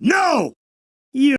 No! You